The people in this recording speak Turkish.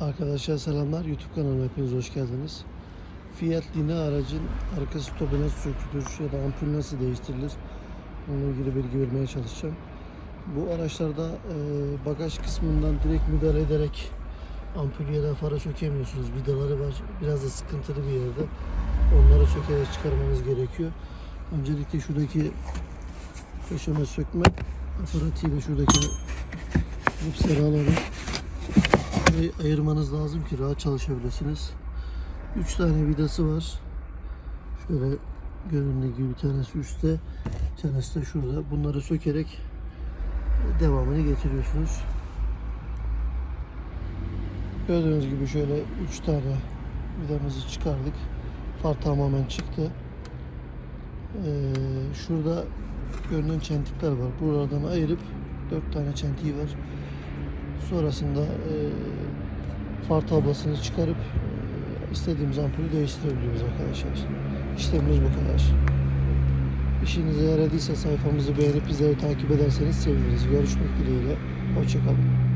Arkadaşlar selamlar. YouTube kanalıma hepiniz hoş geldiniz. Fiat Lina aracın arka stopu nasıl sökülür ya da ampul nasıl değiştirilir? Onunla ilgili bilgi vermeye çalışacağım. Bu araçlarda e, bagaj kısmından direkt müdahale ederek ampul ya da fara sökemiyorsunuz. Vidaları var. Biraz da sıkıntılı bir yerde. Onları sökerek çıkarmanız gerekiyor. Öncelikle şuradaki köşeme sökme aparatıyla şuradaki lipsleri alalım. Burayı ayırmanız lazım ki rahat çalışabilirsiniz. 3 tane vidası var. Şöyle göründüğü gibi bir tanesi üstte, bir tanesi de şurada. Bunları sökerek devamını getiriyorsunuz. Gördüğünüz gibi şöyle 3 tane vidamızı çıkardık. Far tamamen çıktı. Ee, şurada görünen çentikler var. Buradan ayırıp 4 tane çentiği var. Sonrasında e, far tablasını çıkarıp e, istediğimiz ampulü değiştirebiliyoruz arkadaşlar. İşlemimiz bu kadar. İşinize yaradıysa sayfamızı beğenip bizleri takip ederseniz seviniriz. Görüşmek dileğiyle. Hoşçakalın.